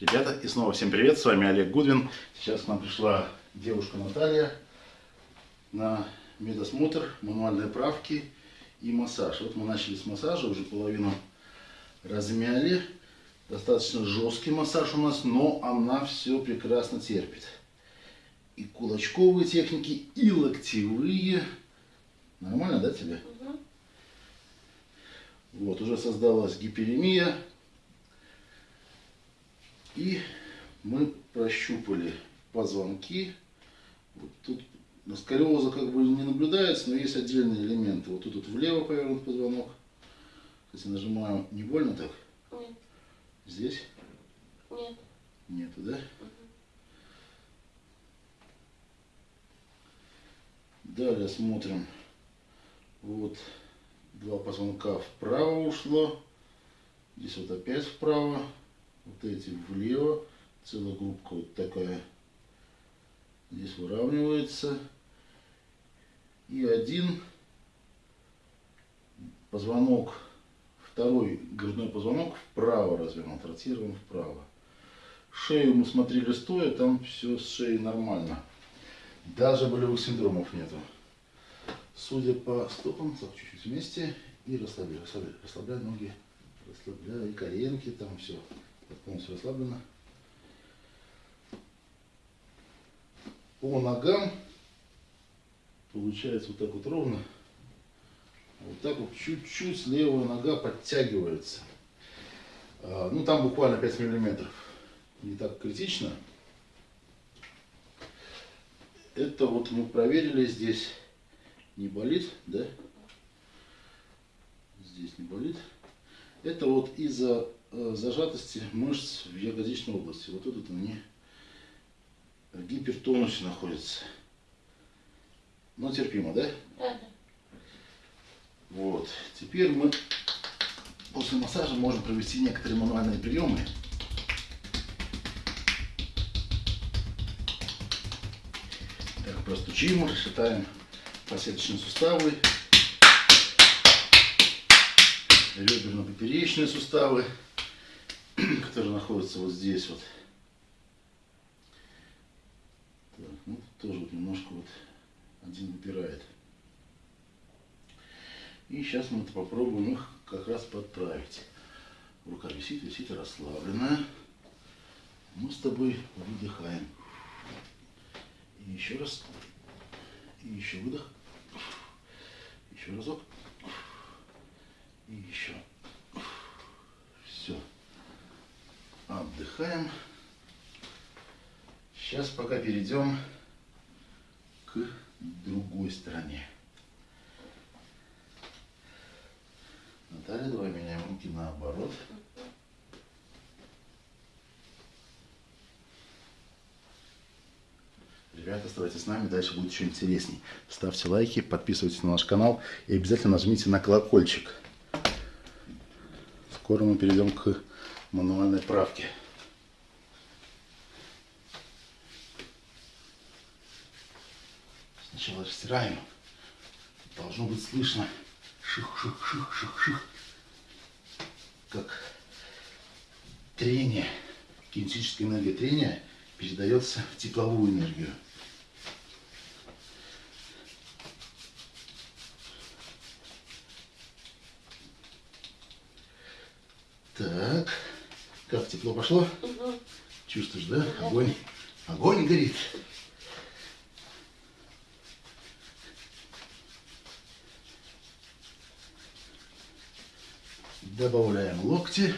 Ребята, и снова всем привет, с вами Олег Гудвин. Сейчас к нам пришла девушка Наталья на медосмотр, мануальные правки и массаж. Вот мы начали с массажа, уже половину размяли. Достаточно жесткий массаж у нас, но она все прекрасно терпит. И кулачковые техники, и локтевые. Нормально, да, тебе? Угу. Вот, уже создалась гиперемия. И мы прощупали позвонки. Вот тут сколиоза как бы не наблюдается, но есть отдельные элементы. Вот тут вот влево повернут позвонок. Если нажимаем, не больно так? Нет, Здесь нет. нету, да? Далее смотрим. Вот два позвонка вправо ушло. Здесь вот опять вправо. Вот эти влево. Целая группка вот такая. Здесь выравнивается. И один позвонок, второй грудной позвонок вправо развернут, ротирован вправо. Шею мы смотрели стоя, там все с шеей нормально. Даже болевых синдромов нету. Судя по стопам, так чуть-чуть вместе и расслабляй, расслабляй, расслабляй ноги, расслабляй коленки, там все полностью расслаблено. По ногам получается вот так вот ровно. Вот так вот чуть-чуть левая нога подтягивается. А, Ну там буквально 5 миллиметров. Не так критично. Это вот мы проверили здесь. Не болит, да? Здесь не болит. Это вот из-за зажатости мышц в ягодичной области. Вот тут они в гипертонусе находятся. Но терпимо, да? Да. Вот. Теперь мы после массажа можем провести некоторые мануальные приемы. Так, простучим, расшатаем посеточные суставы, реберно-поперечные суставы, которые находятся вот здесь вот. Так, ну, тоже вот немножко вот один выпирает. И сейчас мы это попробуем их как раз подправить. Рука висит, висит расслабленная. Мы с тобой выдыхаем. И еще раз. И еще выдох. Еще разок. И еще. Все. Отдыхаем. Сейчас пока перейдем к другой стороне. Наталья, давай меняем руки наоборот. Ребята, оставайтесь с нами, дальше будет еще интересней. Ставьте лайки, подписывайтесь на наш канал и обязательно нажмите на колокольчик. Скоро мы перейдем к мануальной правке. Сначала растираем. Должно быть слышно. Ших-ших-ших-ших-ших. Как трение, кинетическая энергия трения передается в тепловую энергию. Так, как тепло пошло? Угу. Чувствуешь, да? Огонь. Огонь горит. Добавляем локти.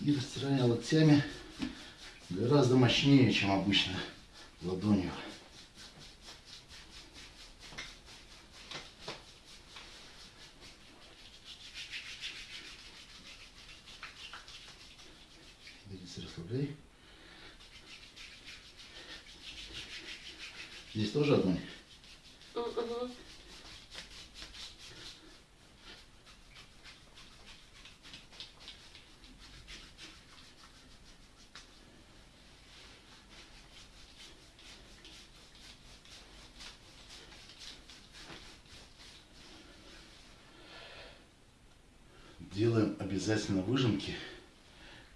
И растираем локтями гораздо мощнее, чем обычно ладонью. Ягодицы расслабляй. Здесь тоже огонь. Угу. Делаем обязательно выжимки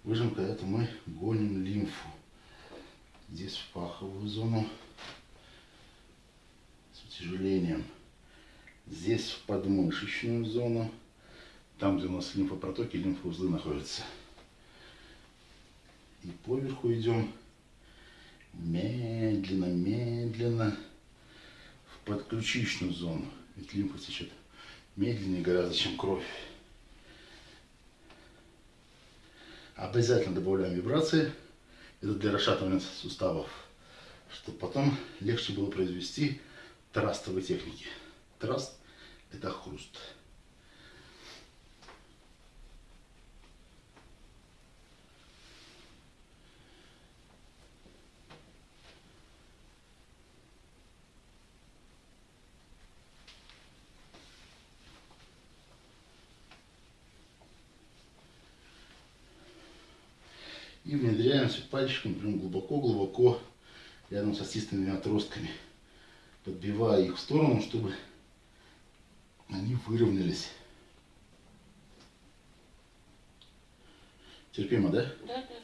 Выжимка это мы гоним лимфу. Здесь в паховую зону с утяжелением. Здесь в подмышечную зону, там, где у нас лимфопротоки, лимфоузлы находятся. И поверху идем медленно, медленно в подключичную зону. Ведь лимфа течет медленнее гораздо, чем кровь. Обязательно добавляем вибрации. Это для расшатывания суставов, чтобы потом легче было произвести трастовые техники. Траст – это хруст. И внедряемся пальчиком прям глубоко-глубоко рядом с остистыми отростками, подбивая их в сторону, чтобы они выровнялись. Терпимо, да? Да, да.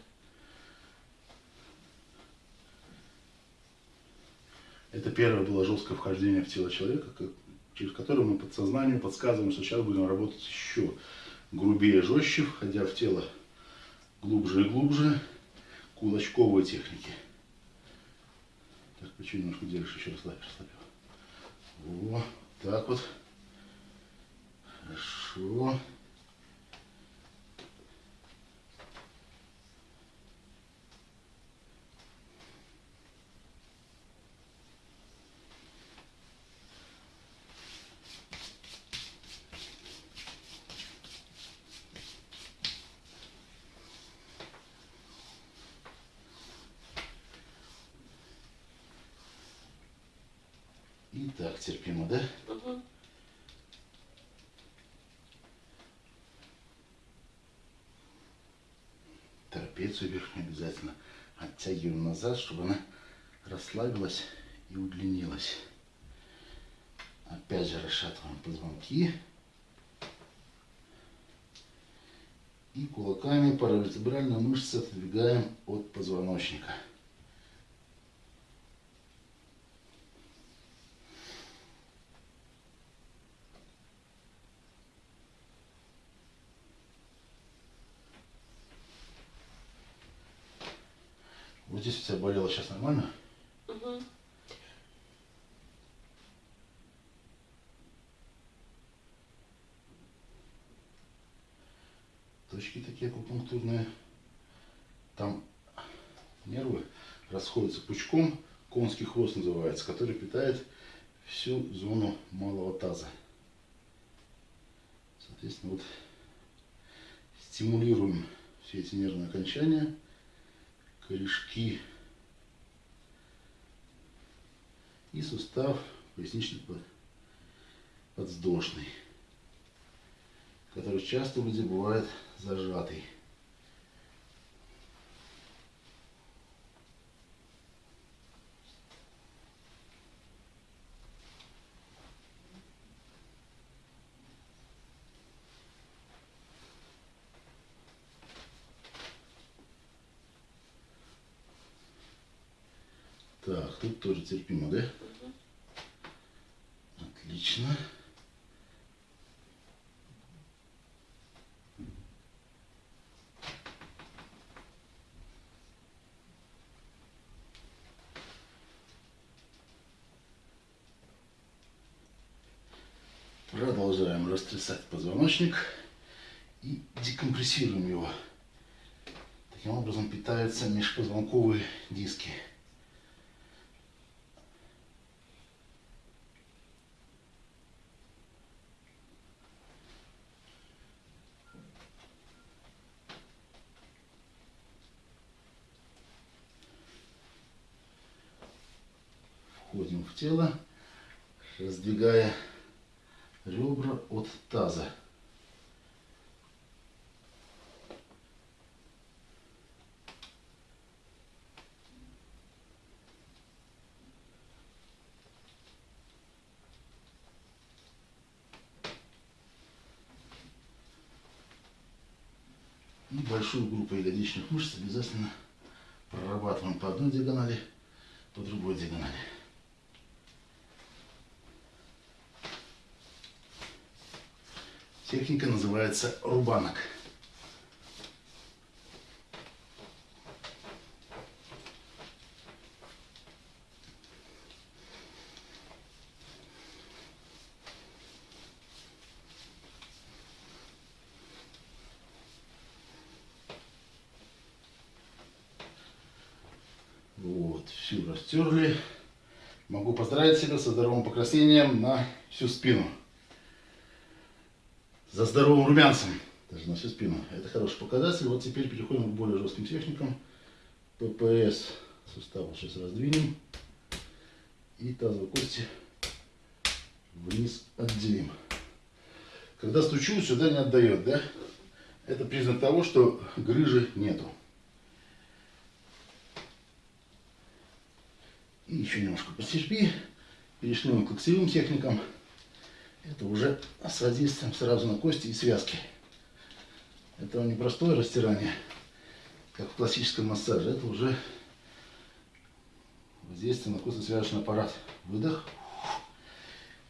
Это первое было жесткое вхождение в тело человека, как- через которое мы подсознанию подсказываем, что сейчас будем работать еще грубее, жестче, входя в тело глубже и глубже, кулачковые техники. Так, плечо немножко держишь, еще расслабь, расслабь. Во, так вот. Хорошо. И так терпимо, да? Угу. Трапецию верхнюю обязательно оттягиваем назад, чтобы она расслабилась и удлинилась. Опять же расшатываем позвонки. И кулаками паравертебральные мышцы отодвигаем от позвоночника. Вот здесь у тебя болело сейчас нормально? Угу. точки такие акупунктурные. Там нервы расходятся пучком, конский хвост называется, который питает всю зону малого таза. Соответственно, вот стимулируем все эти нервные окончания, корешки и сустав поясничный подвздошный который часто у людей бывает зажатый. Так, тут тоже терпимо, да? Угу. Отлично. Продолжаем растрясать позвоночник и декомпрессируем его. Таким образом питаются межпозвонковые диски. Входим в тело, раздвигая ребра от таза. И большой большую группу ягодичных мышц обязательно прорабатываем по одной диагонали, по другой диагонали. Техника называется рубанок. Вот, всю растерли. Поздравить себя со здоровым покраснением на всю спину. За здоровым румянцем. Даже на всю спину. Это хороший показатель. Вот теперь переходим к более жестким техникам. ППС сустав сейчас раздвинем. И тазовые кости вниз отделим. Когда стучу, сюда не отдает, да? Это признак того, что грыжи нету. И еще немножко постерпи. Перешли мы к локтевым техникам. Это уже с воздействием сразу на кости и связки. Это не простое растирание, как в классическом массаже. Это уже воздействие на костно-связочный аппарат. Выдох.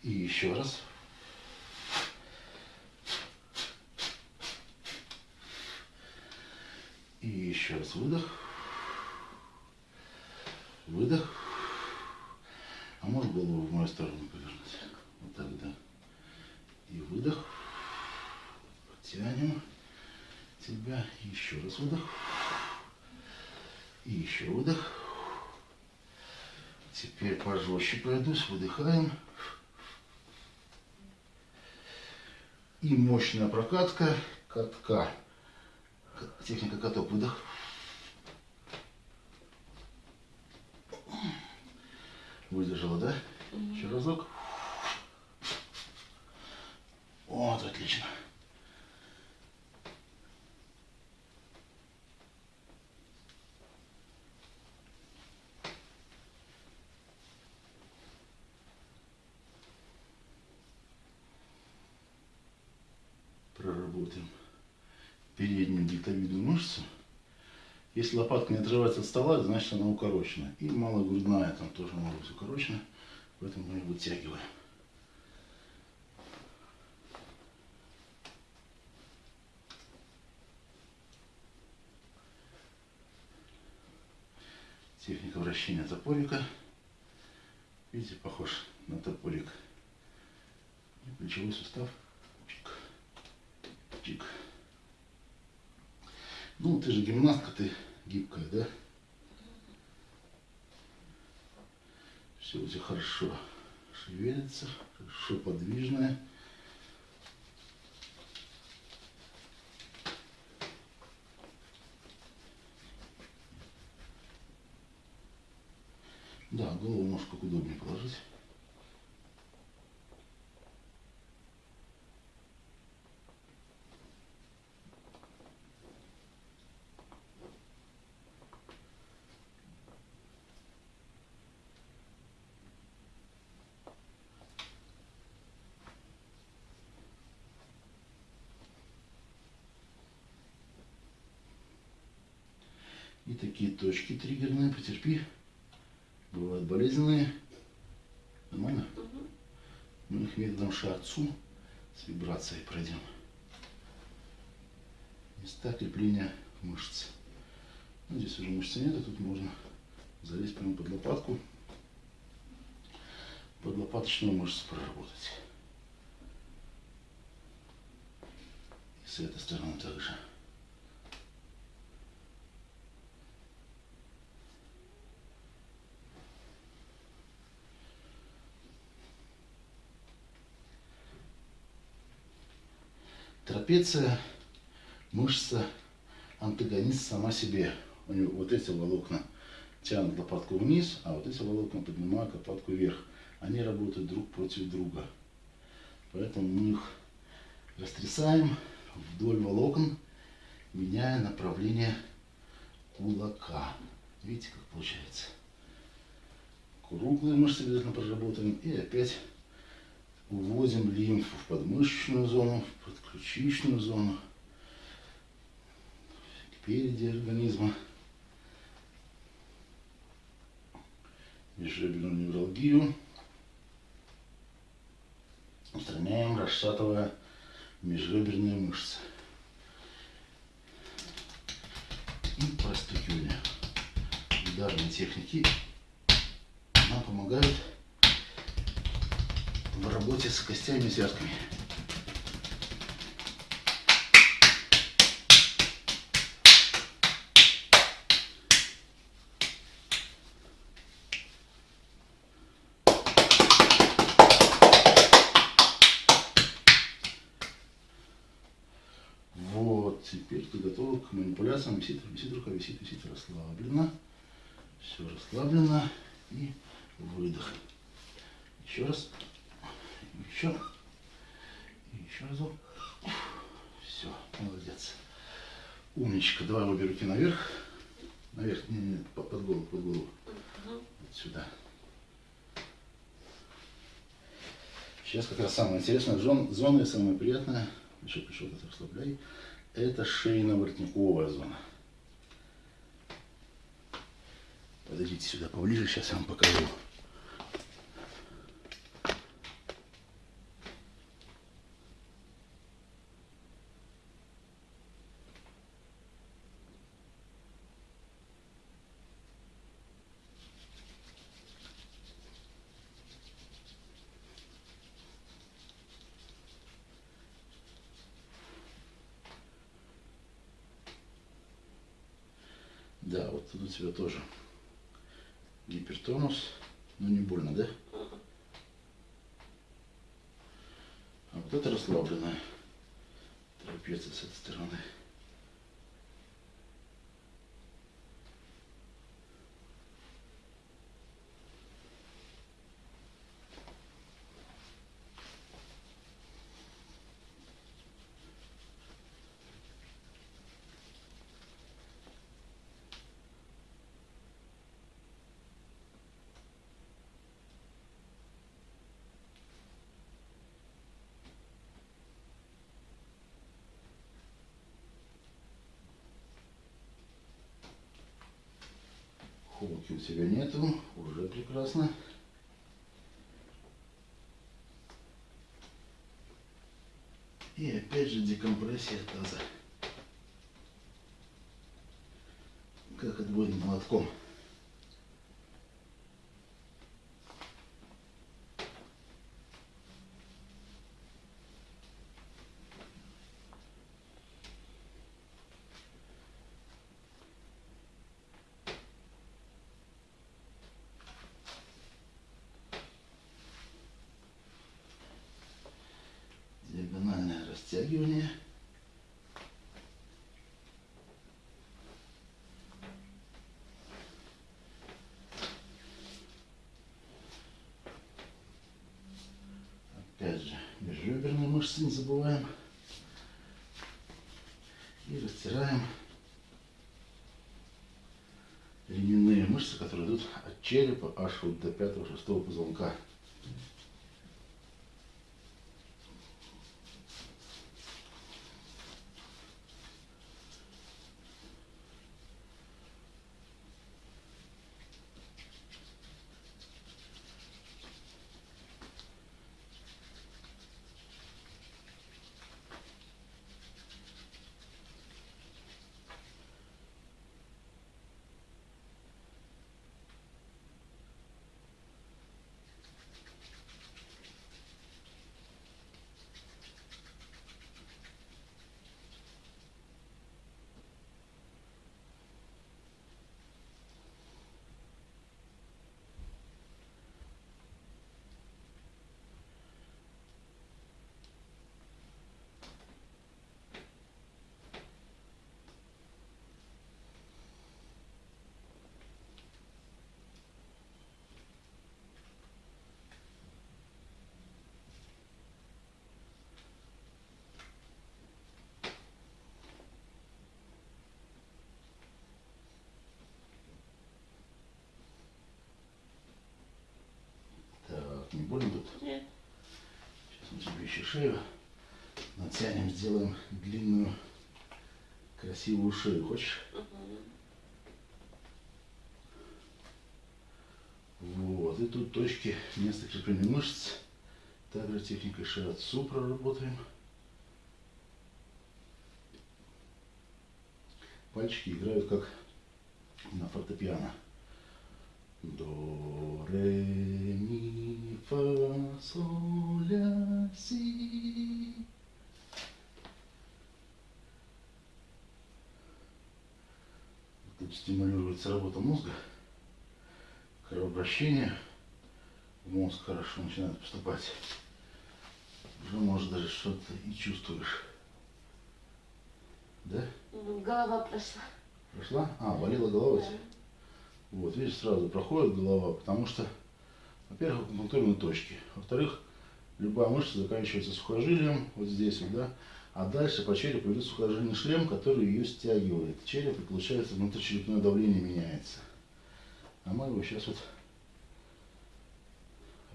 И еще раз. И еще раз выдох. Выдох. Мою сторону повернуть? Вот так, да. И выдох. Тянем тебя. Еще раз выдох. И еще выдох. Теперь пожестче пройдусь. Выдыхаем. И мощная прокатка катка. Техника каток. Выдох. Выдержала, да? Еще разок. Вот, отлично. Проработаем переднюю дельтовидную мышцу. Если лопатка не отрывается от стола, значит она укорочена. И малогрудная там тоже может быть укорочена. Поэтому мы ее вытягиваем. Техника вращения топорика. Видите, похож на топорик. И плечевой сустав. Чик. Чик. Ну, ты же гимнастка, ты гибкая, да? Все тебя хорошо шевелится, хорошо подвижное. Да, голову как удобнее положить. И такие точки потерпи. Бывают болезненные. Нормально? Мы их методом шарцу с вибрацией пройдем. Места крепления мышц. Ну, здесь уже мышцы нет, а тут можно залезть прямо под лопатку. Под лопаточную мышцу проработать. И с этой стороны также. Трапеция, мышца, антагонист сама себе. У него вот эти волокна тянут лопатку вниз, а вот эти волокна поднимают лопатку вверх. Они работают друг против друга. Поэтому мы их растрясаем вдоль волокон, меняя направление кулака. Видите, как получается? Круглые мышцы обязательно проработаем. И опять уводим лимфу в подмышечную зону, в подключичную зону. спереди организма. Межреберную невралгию. Устраняем, расшатывая межреберные мышцы. И простукивание. Ударные техники нам помогают в работе с костями и. Вот, теперь ты готова к манипуляциям. Висит, висит рука, висит, висит, расслабленно. Все расслаблено. И выдох. Еще раз. Еще. И еще разок. Все, молодец. Умничка. Давай обе руки наверх. Наверх, не, не, под, голову, под голову. Вот сюда. Сейчас как раз самое интересное, зон- зона и самое приятное, еще пришел, это расслабляй, это шейно-воротниковая зона. Подойдите сюда поближе, сейчас я вам покажу. Вот тут у тебя тоже гипертонус, но не больно, да? А вот это расслабленная трапеция с этой стороны. Холки у тебя нету, уже прекрасно. И опять же декомпрессия таза. Как отбойным молотком. Же, межреберные мышцы не забываем. И растираем ременные мышцы, которые идут от черепа аж вот до пятого-шестого позвонка. Так, не больно тут? Нет. Еще шею натянем, сделаем длинную красивую шею. Хочешь? Вот. И тут точки места крепления мышц. Также техникой шиатсу проработаем. Пальчики играют как на фортепиано. До, ре, ми, фа, соль, си. Тут стимулируется работа мозга, кровообращение в мозг хорошо начинает поступать. Уже может даже что-то и чувствуешь. Да? М, Голова прошла. Прошла? А, болела голова Да. Вот, видишь, сразу проходит голова, потому что, во-первых, акупунктурные точки. Во-вторых, любая мышца заканчивается сухожилием, вот здесь вот, да, а дальше по черепу идет сухожильный шлем, который ее стягивает. Череп, и получается, внутричерепное давление меняется. А мы его сейчас вот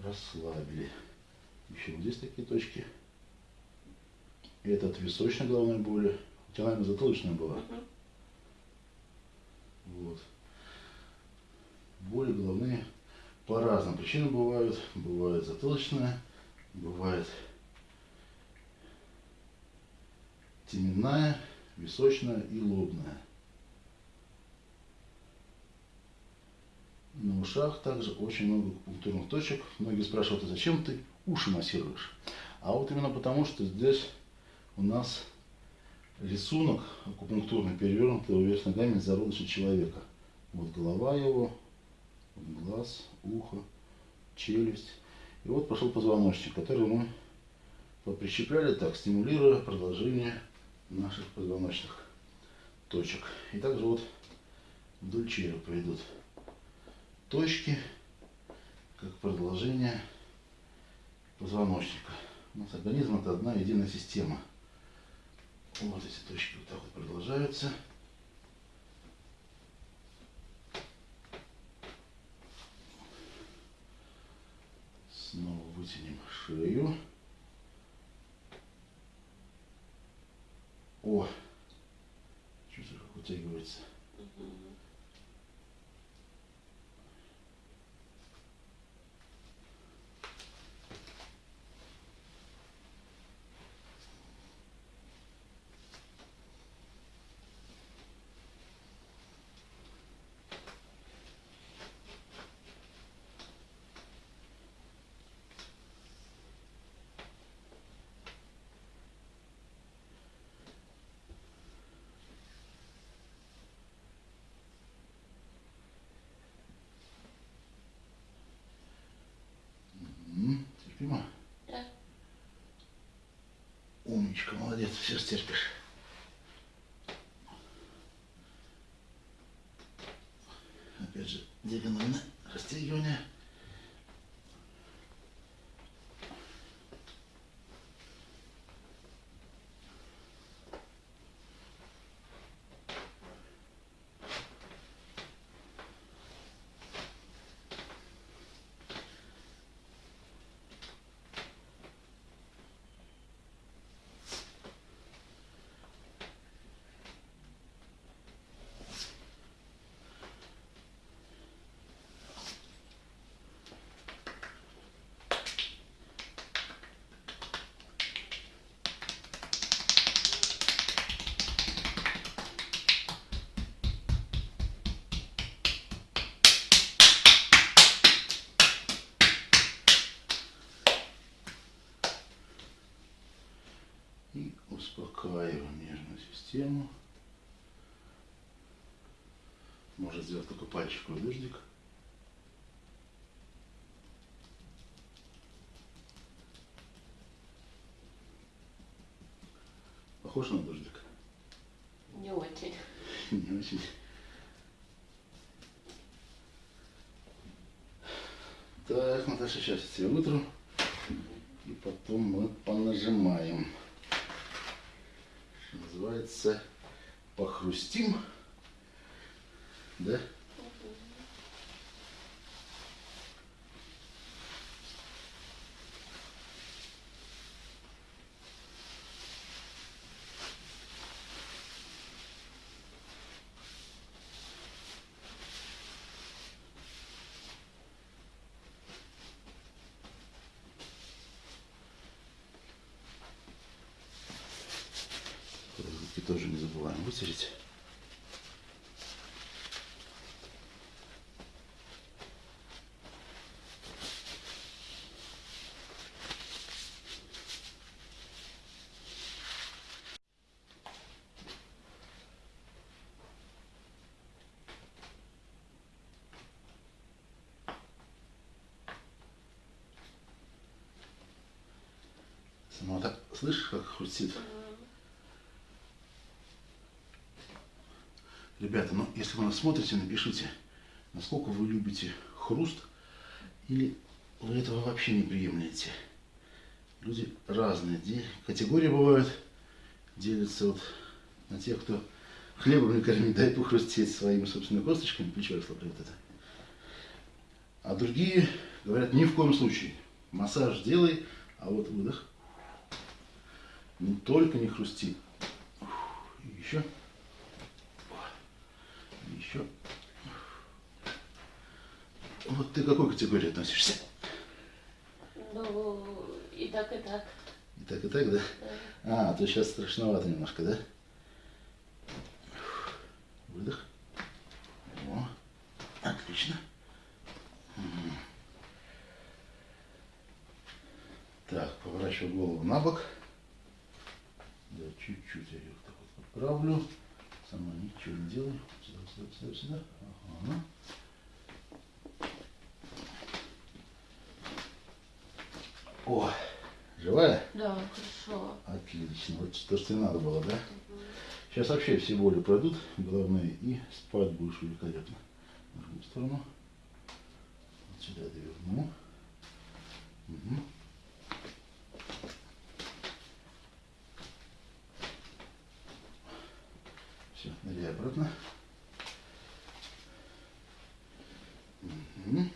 расслабили. Еще вот здесь такие точки. Это от височной головной боли. У тебя, наверное, затылочная была. Вот. Боли головные по разным причинам бывают. Бывает затылочная, бывает теменная, височная и лобная. На ушах также очень много акупунктурных точек. Многие спрашивают, а зачем ты уши массируешь? А вот именно потому, что здесь у нас рисунок акупунктурный перевернутый вверх ногами зародыша человека. Вот голова его, вот глаз, ухо, челюсть. И вот пошел позвоночник, который мы поприщепляли так, стимулируя продолжение наших позвоночных точек. И также вот вдоль черепа идут точки, как продолжение позвоночника. У нас организм это одна единая система. Вот эти точки вот так вот продолжаются. Снова вытянем шею. О! Чувствую, как вытягивается. Мгм. М, Терпимо? Да. Умничка, молодец, все стерпишь. И успокаиваем нервную систему. Можно сделать только пальчиковый дождик. Похож на дождик? Не очень. Не очень. Так, Наташа, сейчас я тебя вытру. И потом мы понажимаем. Называется, похрустим. Да? тоже не забываем вытереть. Сама так слышишь, как хрустит? Ребята, ну если вы нас смотрите, напишите, насколько вы любите хруст или вы этого вообще не приемлете. Люди разные, категории бывают, делятся вот на тех, кто хлебом не кормит, дай похрустеть своими собственными косточками, плечо расслабляет это. А другие говорят, ни в коем случае, массаж делай, а вот выдох. Ну, только не хрусти. И еще. И еще. Вот ты к какой категории относишься? Ну, и так, и так. И так, и так, да? А, то сейчас страшновато немножко, да? Выдох. О, отлично. Так, поворачиваю голову на бок. Чуть-чуть я ее так вот подправлю. Сама ничего не делаю. Сюда, сюда, сюда, сюда. Ага. О, живая? Да, хорошо. Отлично. Вот то, что и надо было, да? Сейчас вообще все боли пройдут, головные, и спать будешь великолепно. В другую сторону. Вот сюда доверну. Мгм. Все, ныряй обратно. Мгм.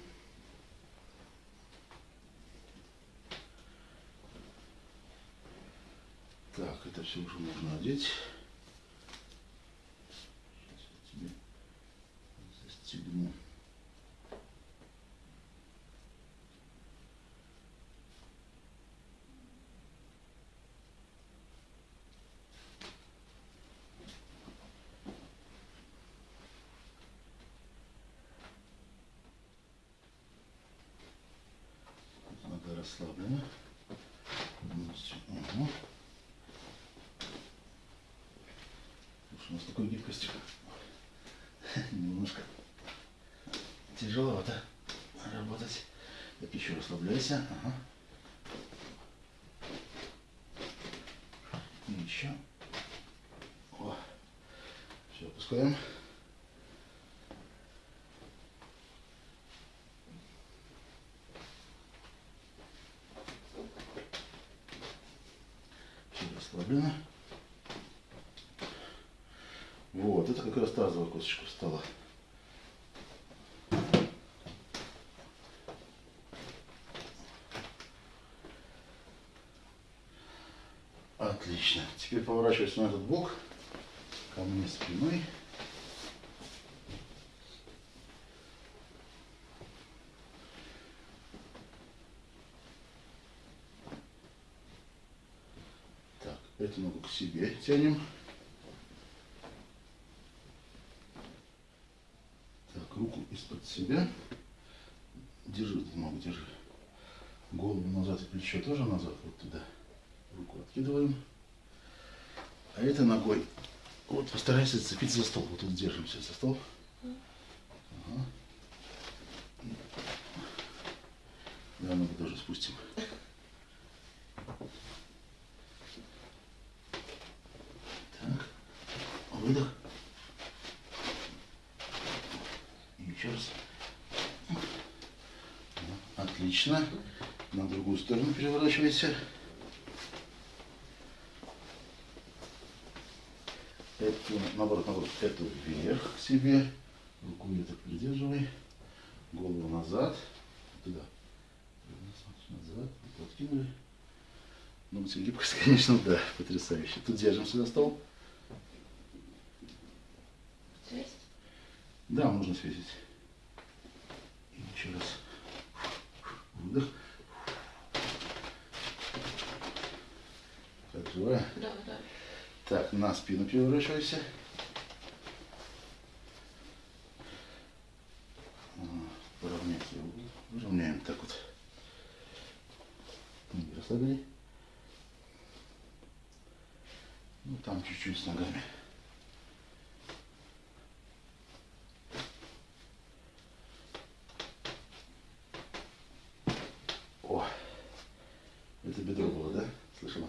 Так, это все уже можно одеть. Сейчас я тебе застегну. Полностью. Ага. Слушай, у нас такой гибкостью немножко тяжеловато работать. Так, еще расслабляйся. Ага. И еще. О. Все, опускаем. Все расслаблено. Вот, это как раз тазовая косточка встала. Отлично. Теперь поворачивайся на этот бок. Ко мне спиной. Так, эту ногу к себе тянем. Так, руку из-под себя. Держи эту ногу, держи. Голову назад и плечо тоже назад, вот туда. Руку откидываем. А этой ногой вот постарайся зацепиться за стол. Вот тут держимся за стол. Ага. Да, ногу тоже спустим. Так. Выдох. И еще раз. Отлично. На другую сторону переворачивайся. Эту, наоборот, наоборот, эту вверх к себе. Руку ее так придерживай. Голову назад. Туда. Назад. Руку откинули. Ну, гибкость, конечно, да, потрясающе. Тут держимся за стол. Связь? Да, можно свесить. И еще раз. Выдох. Так, живая? Да, да. Так, на спину переворачивайся. Ага, Поровнять его. Выровняем так вот. Ноги расслабили. Ну, там чуть-чуть с ногами. О, это бедро было, да? Слышала?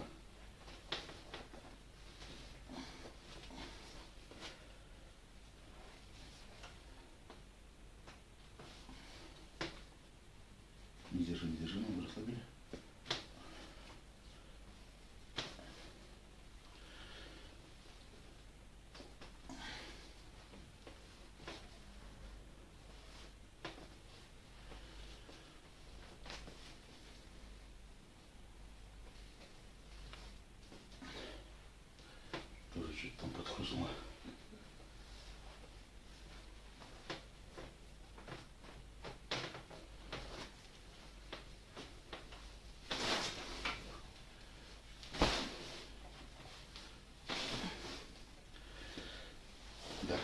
Не держи, не держи, ногу расслабили. Тоже что-то там подхлынуло. Да,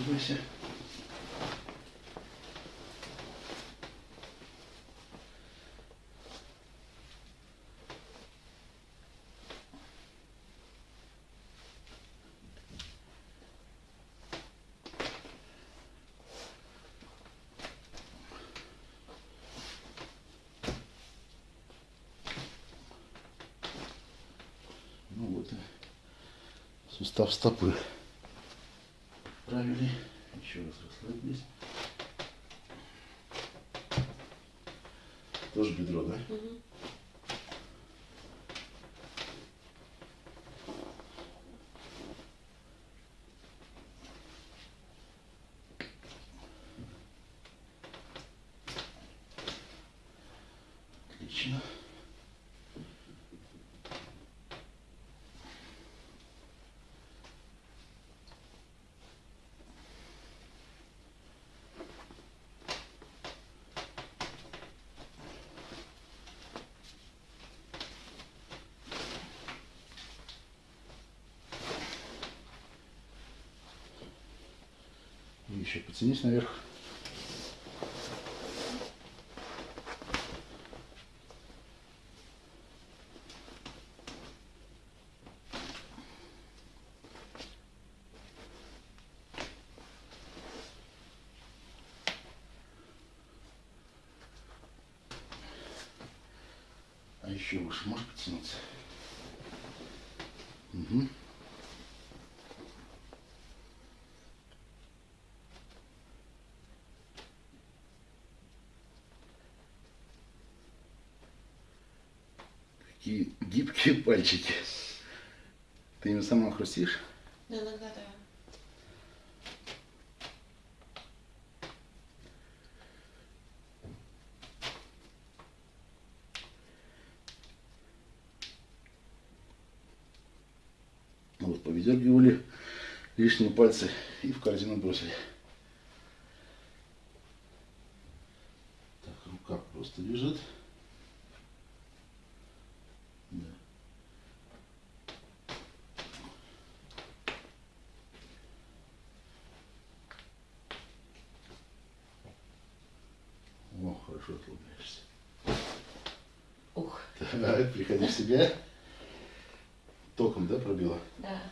подтягивайся. Ну и сустав стопы. Правили. Еще раз расслабились. Тоже бедро, да? Мгм. Отлично. Потянись наверх. А еще выше можешь потянуться? Угу. Какие гибкие пальчики. Ты ими сама хрустишь? Да, иногда да. Ну Вот, повидергивали лишние пальцы и в корзину бросили. Так, рука просто лежит. Да. О, хорошо отлупляешься. Ух, Так, себя. Током, да, пробила? да.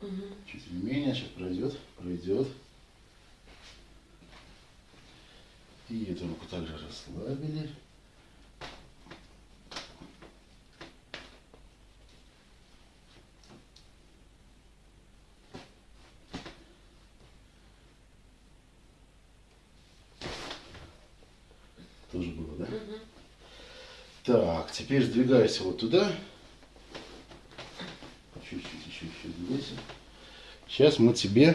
Мгм. Чуть менее, сейчас пройдет, пройдет. И эту руку также расслабили. Тоже было, да? Мгм. Так, теперь сдвигайся вот туда. Чуть-чуть еще, сдвигайся. Сейчас мы тебе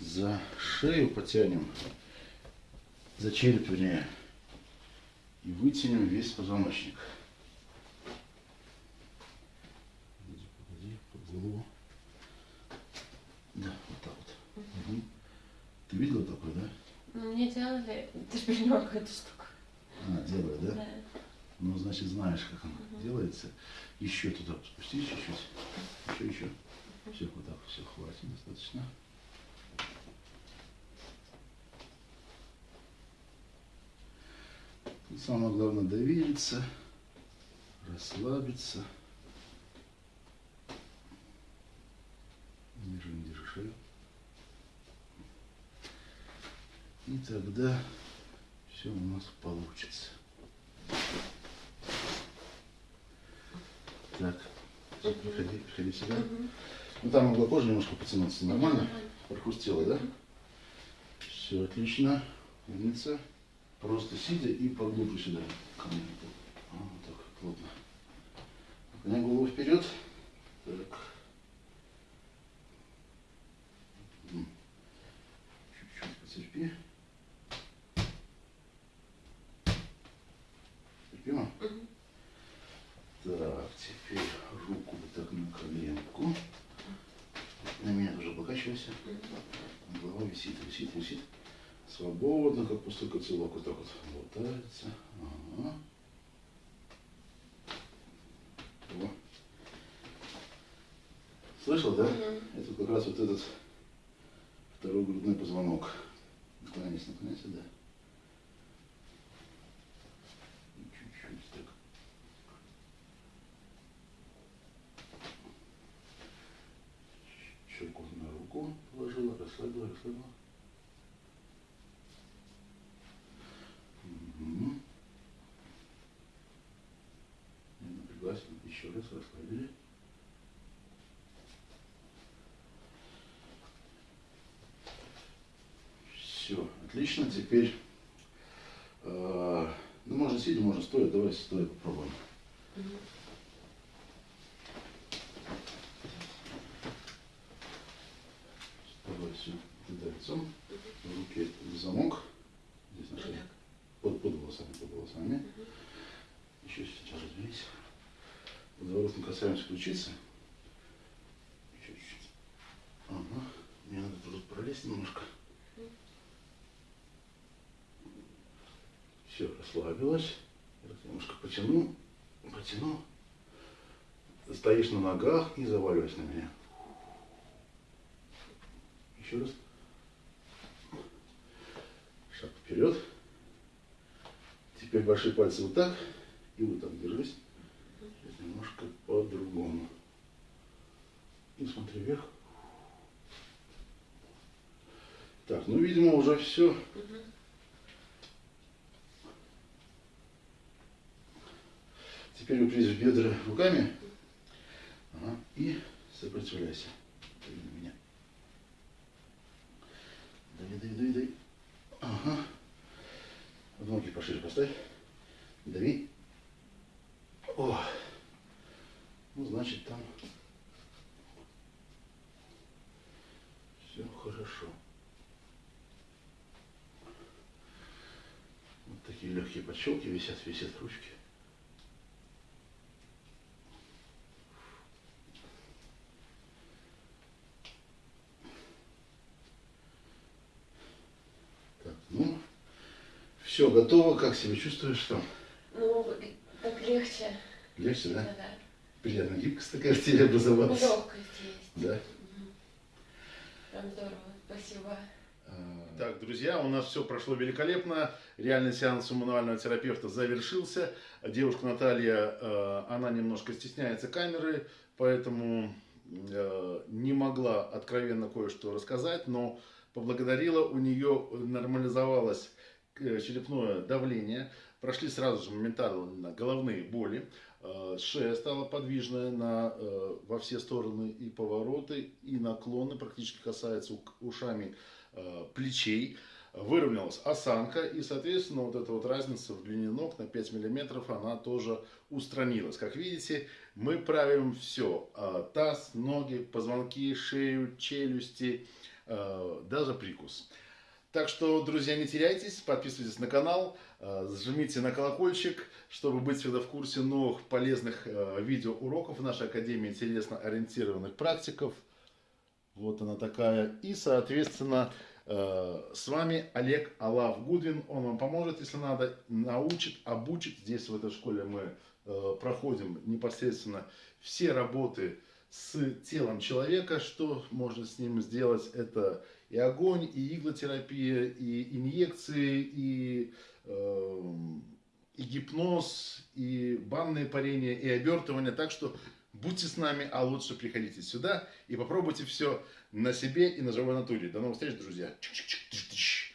за шею потянем, за череп вернее, и вытянем весь позвоночник. Погоди, погоди, под голову. Да, вот так вот. Мгм. Ты видела такое, да? Ну, мне делали, ты же понимаешь, какая-то штука. А, делает, да? Да. Ну, значит, знаешь, как оно делается. Еще туда спусти чуть-чуть. Еще, еще. Все, вот так, все, хватит, достаточно. Тут самое главное довериться, расслабиться. Держи, не держи шею. И тогда все у нас получится. Так, приходи, приходи себя. Ну там могла кожа немножко потянуться, нормально? Прохрустела, да? Все отлично. Умница. Просто сидя и поглубже сюда. Ко мне. А, вот так, плотно. Наклоняй голову вперед. Так. Чуть-чуть потерпи. Терпимо? Так, теперь руку вот так на коленку. На меня покачивайся. Голова висит, висит, висит. Свободно, как пустой котелок. Вот так вот болтается. Ага. О. Слышал, да? Это как раз вот этот второй грудной позвонок. Наклоняйся, наклоняйся, да. И Чуть-чуть так. Щеку на руку положила, расслабила, расслабила. Не напряглась. Еще раз расслабили. Все, отлично. Теперь, э, ну, можно сидя, можно стоя. Давай стоя попробуем. Давай все туда лицом. В руке замок. Здесь на шее. Под, под волосами, под волосами. Еще сейчас разберись. Подворотом Еще чуть-чуть. Ага. Мне надо тут пролезть немножко. Все, расслабилась. Немножко потяну. Потяну. Стоишь на ногах и заваливайся на меня. Еще раз. Шаг вперед. Теперь большие пальцы вот так. И вот так держись. Сейчас немножко по-другому. И смотри вверх. Так, ну, видимо, уже все. Теперь упрись в бедра руками. Ага, и сопротивляйся. Дави на меня. Дави, дави, дави, дави. Ага. Ноги пошире поставь. Дави. О. Ну, значит, там все хорошо. Вот такие легкие подщелки висят, висят ручки. Так, ну, все готово. Как себя чувствуешь там? Ну, так легче. Легче, да? Да-да. Приятно гибкость такая в теле образовалась. Легкость есть. Да. Здорово. Спасибо. Так, друзья, у нас все прошло великолепно. Реальный сеанс у мануального терапевта завершился. Девушка Наталья, э, она немножко стесняется камеры, поэтому э, не могла откровенно кое-что рассказать, но поблагодарила, у нее нормализовалось э, черепное давление, прошли сразу же моментально головные боли, э, шея стала подвижная на, э, во все стороны и повороты, и наклоны, практически касается ук- ушами э, плечей, выровнялась осанка, и, соответственно, вот эта вот разница в длине ног на 5 миллиметров, она тоже устранилась. Как видите, мы правим все. Таз, ноги, позвонки, шею, челюсти, э, даже прикус. Так что, друзья, не теряйтесь, подписывайтесь на канал, э, жмите на колокольчик, чтобы быть всегда в курсе новых полезных э, видеоуроков нашей Академии интересно ориентированных практиков. Вот она такая. И, соответственно, Э, С вами Олег Алав Гудвин. Он вам поможет, если надо, научит, обучит. Здесь в этой школе мы проходим непосредственно все работы с телом человека, что можно с ним сделать. Это и огонь, и иглотерапия, и инъекции, и, э, и гипноз, и банные парения, и обертывание. Так что будьте с нами, а лучше приходите сюда и попробуйте все на себе и на живой натуре. До новых встреч, друзья. Чик-чик-чик-чик-чик.